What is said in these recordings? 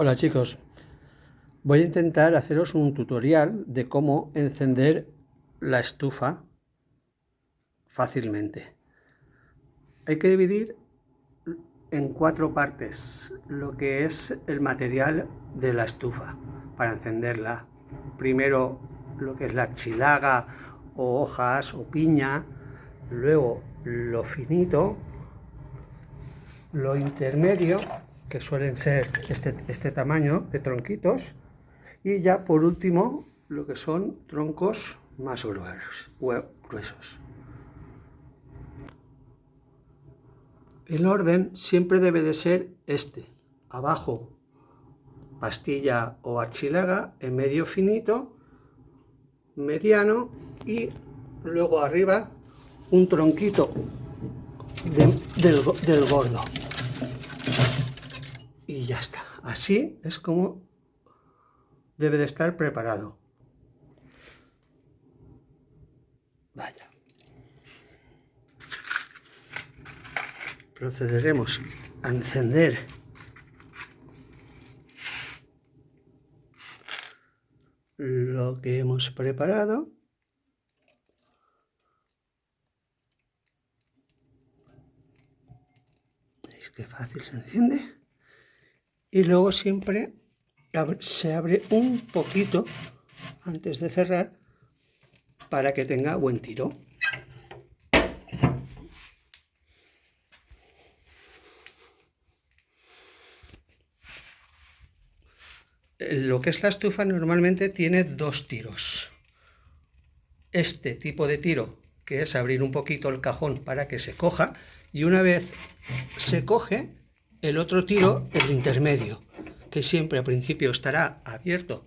Hola chicos, voy a intentar haceros un tutorial de cómo encender la estufa fácilmente. Hay que dividir en cuatro partes lo que es el material de la estufa para encenderla. Primero lo que es la chilaga o hojas o piña, luego lo finito, lo intermedio que suelen ser este, este tamaño de tronquitos, y ya por último lo que son troncos más gruesos. El orden siempre debe de ser este, abajo pastilla o archilaga, en medio finito, mediano y luego arriba un tronquito del, del gordo y ya está. Así es como debe de estar preparado. Vaya. Procederemos a encender lo que hemos preparado. ¿Veis qué fácil se enciende? Y luego siempre se abre un poquito antes de cerrar para que tenga buen tiro. Lo que es la estufa normalmente tiene dos tiros. Este tipo de tiro, que es abrir un poquito el cajón para que se coja, y una vez se coge, el otro tiro, el intermedio, que siempre al principio estará abierto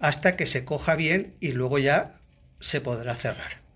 hasta que se coja bien y luego ya se podrá cerrar.